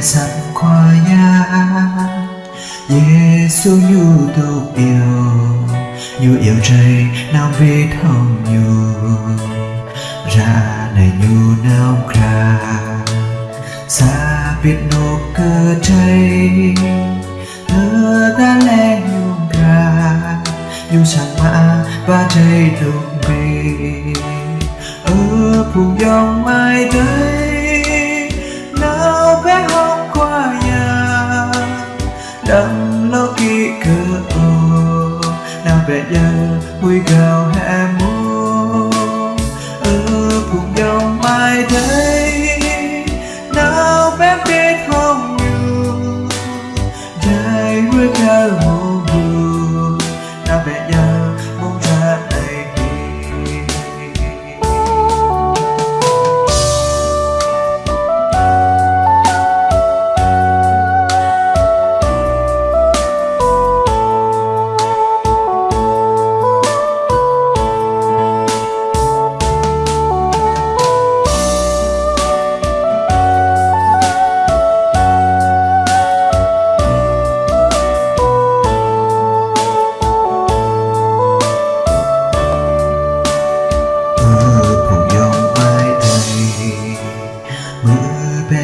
사랑과야 예수 tục yêu nhu yêu trời nam vi thông nhu. Ra này nhu nào ra, xa biết nô cơ trời thơ ta lẽ nhu ra, nhu sang mã và trời tục về. Ở vùng dòng mai tới. Giờ vui gào hè mùa ở cùng nhau mai đây nào bé biết không nhiều dài vui gào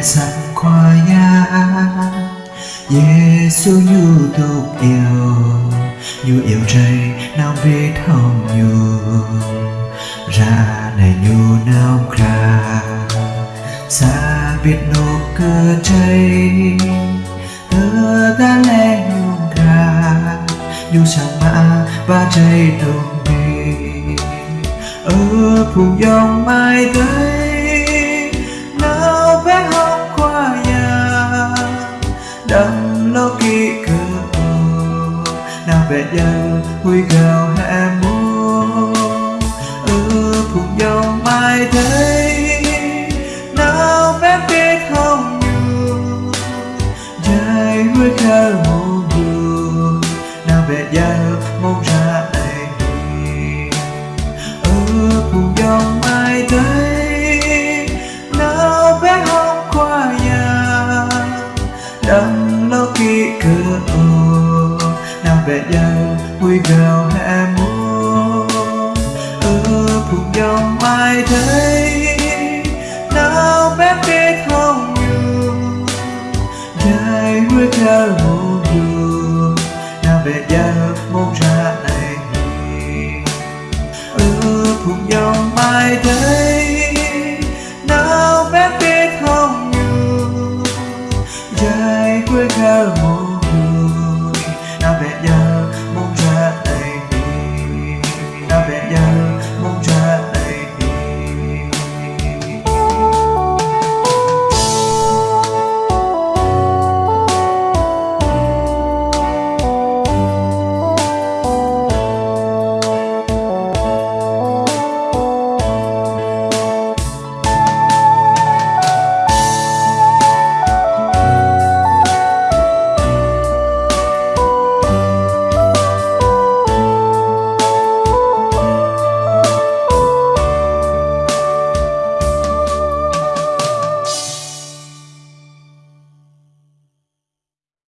mưa bé sẵn qua Giêsu nhu tục yêu nhu yêu trời nam về thông nhu. Ra này nhu nam kra xa biết nô cơ chơi, thơ ta lẽ nhu kra nhu sang mã và chơi đồng đi, ở phù dòng mai tới. Dần vui gào hè mùa ở vùng dòng mai thấy nào bé biết không nhiều dài vui khờ mùa về bé vui gào hè mùa ở cùng nhau mai thấy nào bé biết không nhường dài vui theo mô đường nào về giờ mong rằng